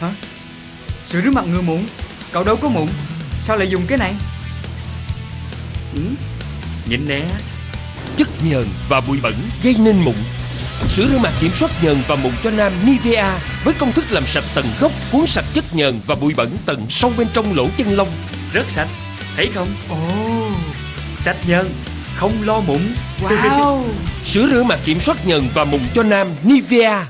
Hả? Sữa rửa mặt ngừa mụn. Cậu đâu có mụn? Sao lại dùng cái này? Ừ? Nhìn nè Chất nhờn và bụi bẩn gây nên mụn. Sữa rửa mặt kiểm soát nhờn và mụn cho nam Nivea Với công thức làm sạch tận gốc Cuốn sạch chất nhờn và bụi bẩn tận sâu bên trong lỗ chân lông. Rất sạch. Thấy không? Ồ. Sạch nhờn Không lo mụn. Wow. Sữa rửa mặt kiểm soát nhờn và mụn cho nam Nivea.